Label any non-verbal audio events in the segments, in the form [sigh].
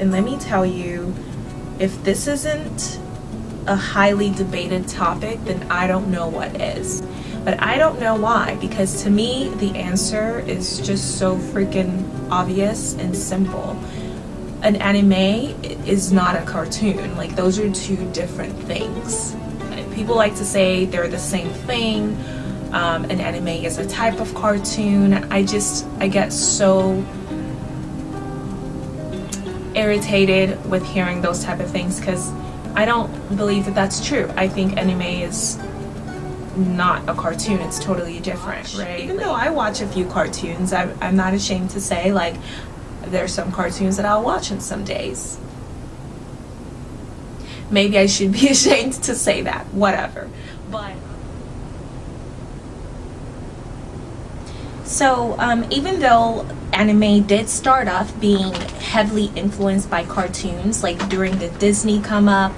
And let me tell you, if this isn't a highly debated topic, then I don't know what is. But I don't know why, because to me, the answer is just so freaking obvious and simple. An anime is not a cartoon. Like, those are two different things. People like to say they're the same thing. Um, an anime is a type of cartoon. I just, I get so irritated with hearing those type of things because I don't believe that that's true. I think anime is not a cartoon. It's totally different right? Even though i watch a few cartoons I'm, I'm not ashamed to say like there's some cartoons that i'll watch in some days. Maybe i should be [laughs] ashamed to say that. Whatever. But so um, even though anime did start off being heavily influenced by cartoons like during the disney come up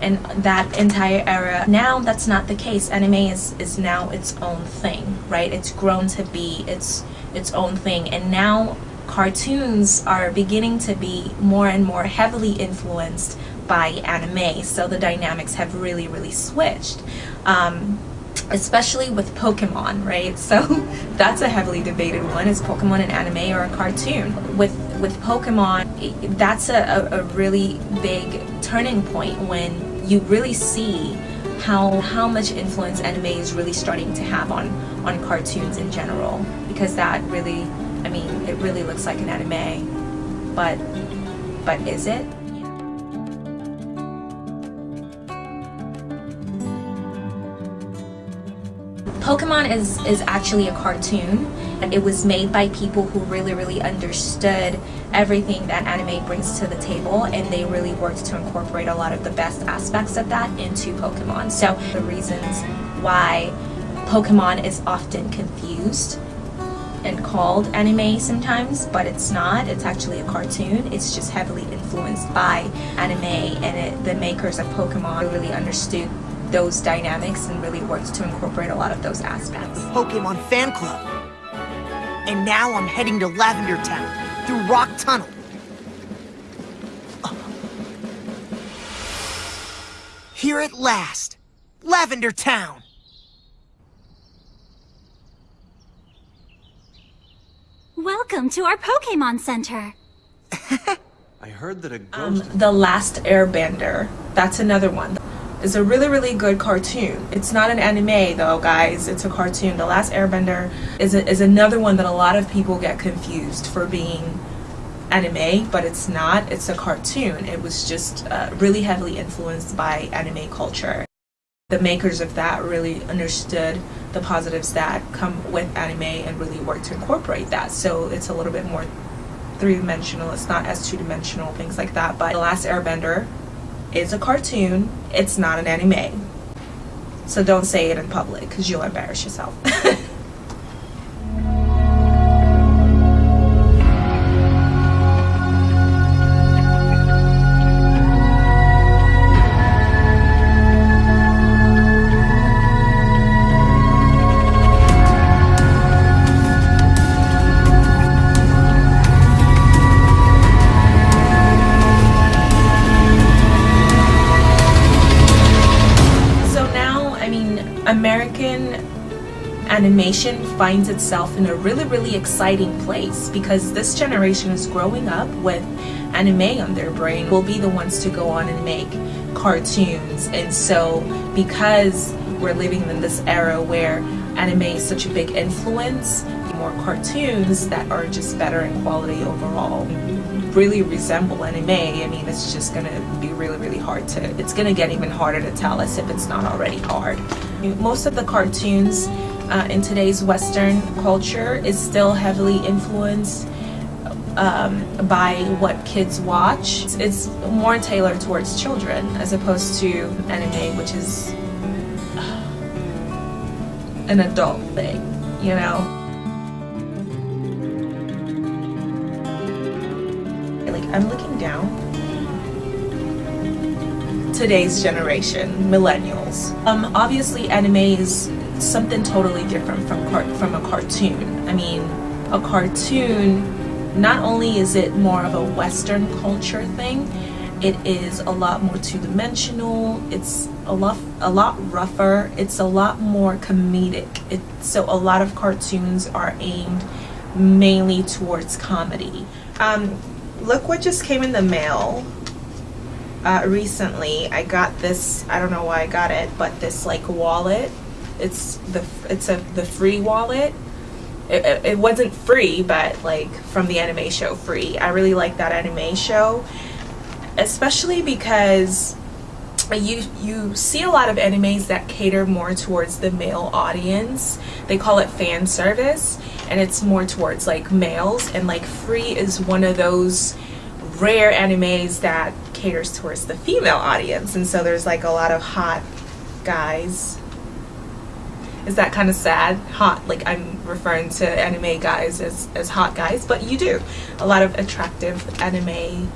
and that entire era. Now that's not the case. Anime is, is now its own thing, right? It's grown to be its its own thing and now cartoons are beginning to be more and more heavily influenced by anime so the dynamics have really really switched um, especially with Pokemon right? So [laughs] that's a heavily debated one is Pokemon an anime or a cartoon? With with Pokemon that's a, a, really big turning point when you really see how how much influence anime is really starting to have on on cartoons in general. Because that really I mean it really looks like an anime but but is it Pokemon is, is actually a cartoon. It was made by people who really, really understood everything that anime brings to the table and they really worked to incorporate a lot of the best aspects of that into Pokemon. So the reasons why Pokemon is often confused and called anime sometimes, but it's not. It's actually a cartoon. It's just heavily influenced by anime and it, the makers of Pokemon really understood those dynamics and really worked to incorporate a lot of those aspects. Pokemon Fan Club. And now I'm heading to Lavender Town through Rock Tunnel. Here at last, Lavender Town. Welcome to our Pokemon Center. [laughs] I heard that a ghost... Um, the Last Airbender. That's another one is a really really good cartoon. It's not an anime though guys. It's a cartoon. The last airbender is, a, is another one that a lot of people get confused for being anime but it's not. It's a cartoon. It was just uh, really heavily influenced by anime culture. The makers of that really understood the positives that come with anime and really worked to incorporate that. So it's a little bit more three-dimensional. It's not as two-dimensional things like that. But the last airbender is a cartoon. It's not an anime. So don't say it in public because you'll embarrass yourself. [laughs] animation finds itself in a really really exciting place because this generation is growing up with anime on their brain. Will be the ones to go on and make cartoons. And so because we're living in this era where anime is such a big influence more cartoons that are just better in quality overall really resemble anime. I mean it's just gonna be really really hard to it's gonna get even harder to tell as if it's not already hard. Most of the cartoons uh, in today's Western culture is still heavily influenced um, by what kids watch. It's more tailored towards children as opposed to anime, which is an adult thing, you know? Like, I'm looking down today's generation, millennials. Um, obviously anime is something totally different from from a cartoon. I mean, a cartoon not only is it more of a Western culture thing, it is a lot more two-dimensional. It's a lot a lot rougher. It's a lot more comedic. It, so a lot of cartoons are aimed mainly towards comedy. Um, look what just came in the mail. Uh, recently, I got this. I don't know why I got it, but this like wallet. It's the it's a the free wallet. It, it, wasn't free, but like from the anime show free. I really like that anime show especially because you you see a lot of animes that cater more towards the male audience they call it fan service and it's more towards like males and like free is one of those rare animes that caters towards the female audience and so there's like a lot of hot guys is that kind of sad hot like i'm referring to anime guys as, as hot guys but you do. A lot of attractive anime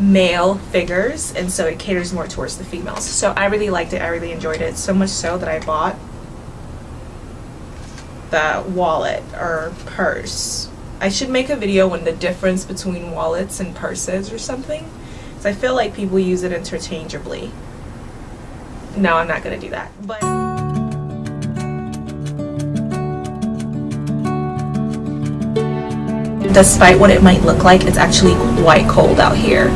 male figures and so it caters more towards the females. So I really liked it. I really enjoyed it so much so that I bought the wallet or purse. I should make a video on the difference between wallets and purses or something because I feel like people use it interchangeably. No I'm not gonna do that but despite what it might look like, it's actually quite cold out here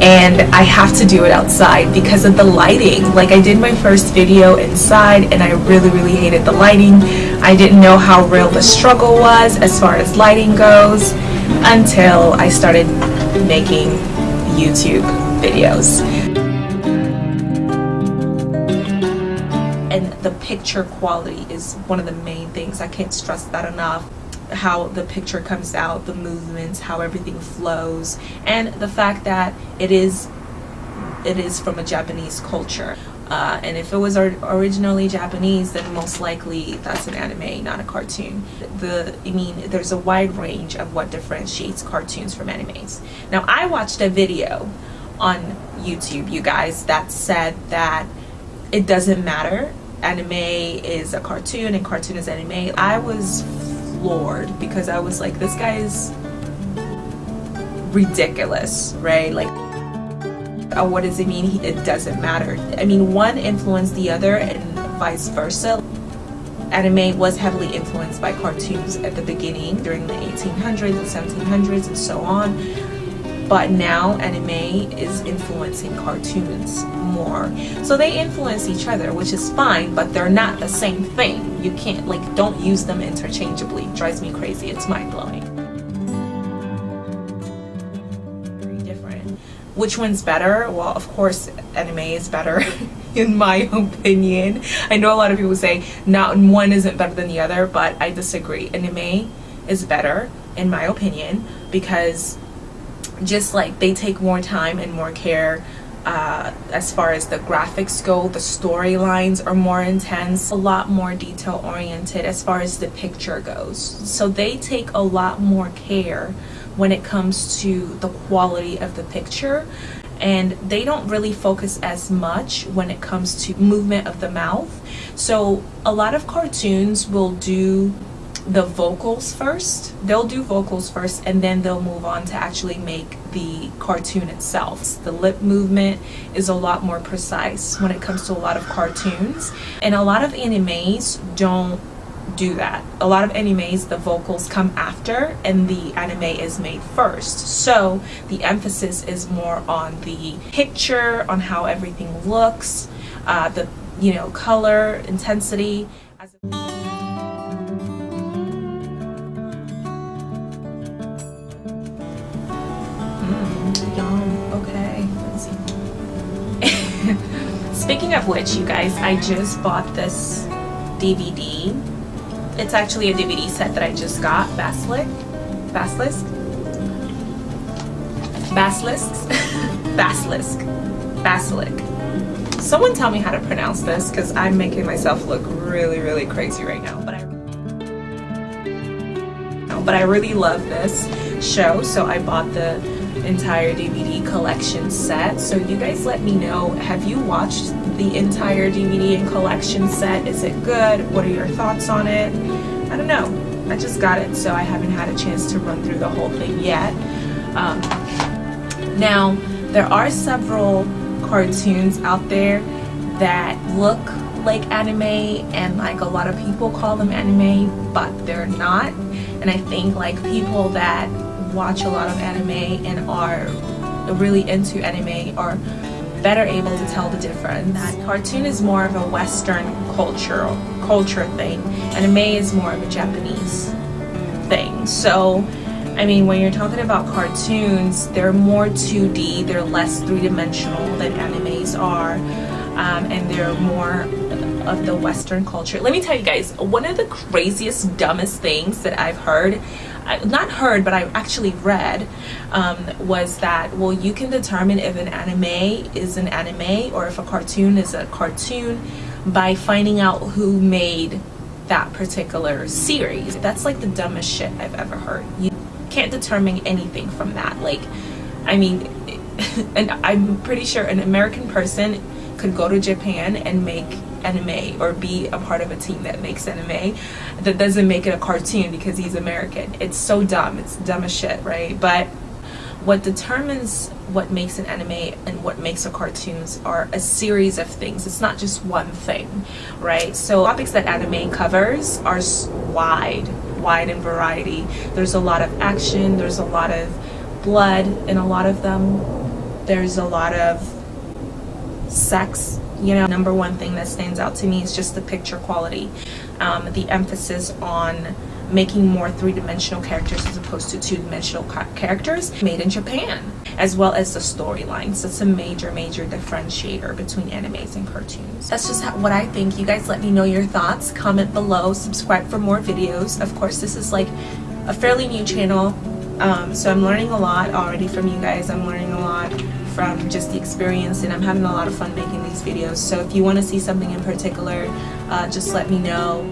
and I have to do it outside because of the lighting. Like I did my first video inside and I really really hated the lighting. I didn't know how real the struggle was as far as lighting goes until I started making YouTube videos. And the picture quality is one of the main things. I can't stress that enough how the picture comes out, the movements, how everything flows, and the fact that it is it is from a Japanese culture. Uh, and if it was originally Japanese, then most likely that's an anime, not a cartoon. The I mean, there's a wide range of what differentiates cartoons from animes. Now, I watched a video on YouTube, you guys, that said that it doesn't matter. Anime is a cartoon and cartoon is anime. I was floored because I was like, this guy is ridiculous, right? Like, uh, what does it mean? It doesn't matter. I mean, one influenced the other and vice versa. Anime was heavily influenced by cartoons at the beginning during the 1800s and 1700s and so on but now anime is influencing cartoons more so they influence each other which is fine but they're not the same thing you can't like don't use them interchangeably. It drives me crazy. It's mind-blowing. Very different. Which one's better? Well of course anime is better [laughs] in my opinion. I know a lot of people say not one isn't better than the other but i disagree. Anime is better in my opinion because just like they take more time and more care uh, as far as the graphics go the storylines are more intense a lot more detail oriented as far as the picture goes. So they take a lot more care when it comes to the quality of the picture and they don't really focus as much when it comes to movement of the mouth. So a lot of cartoons will do the vocals first. They'll do vocals first and then they'll move on to actually make the cartoon itself. The lip movement is a lot more precise when it comes to a lot of cartoons. And a lot of animes don't do that. A lot of animes, the vocals come after and the anime is made first. So the emphasis is more on the picture, on how everything looks, uh, the you know color, intensity. Which, you guys, I just bought this DVD. It's actually a DVD set that I just got. Basilisk? Basilisk? Basilisks? [laughs] Basilisk. Basilisk. Someone tell me how to pronounce this because I'm making myself look really, really crazy right now. But I, but I really love this show, so I bought the entire DVD collection set. So you guys let me know, have you watched the entire DVD and collection set? Is it good? What are your thoughts on it? I don't know. I just got it, so I haven't had a chance to run through the whole thing yet. Um, now, there are several cartoons out there that look like anime and like a lot of people call them anime but they're not and I think like people that watch a lot of anime and are really into anime are better able to tell the difference. Cartoon is more of a western culture culture thing. Anime is more of a Japanese thing. So I mean, when you're talking about cartoons, they're more 2D, they're less three-dimensional than animes are, um, and they're more of the Western culture. Let me tell you guys, one of the craziest, dumbest things that I've heard, not heard, but I actually read, um, was that, well, you can determine if an anime is an anime or if a cartoon is a cartoon by finding out who made that particular series. That's like the dumbest shit I've ever heard. You can't determine anything from that. Like, I mean, [laughs] and I'm pretty sure an American person could go to Japan and make anime or be a part of a team that makes anime that doesn't make it a cartoon because he's American. It's so dumb. It's dumb as shit, right? But what determines what makes an anime and what makes a cartoons are a series of things. It's not just one thing, right? So topics that anime covers are wide wide in variety. There's a lot of action, there's a lot of blood in a lot of them. There's a lot of sex. You know, number one thing that stands out to me is just the picture quality. Um, the emphasis on making more three-dimensional characters as opposed to two-dimensional characters made in Japan as well as the storylines that's a major major differentiator between animes and cartoons. That's just how, what I think. You guys let me know your thoughts. Comment below. Subscribe for more videos. Of course this is like a fairly new channel um, so I'm learning a lot already from you guys. I'm learning a lot from just the experience and I'm having a lot of fun making these videos so if you want to see something in particular uh, just let me know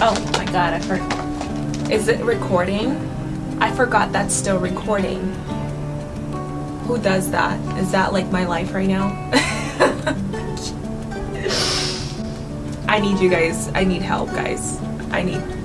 Oh my god, I forgot. Is it recording? I forgot that's still recording. Who does that? Is that like my life right now? [laughs] I need you guys. I need help, guys. I need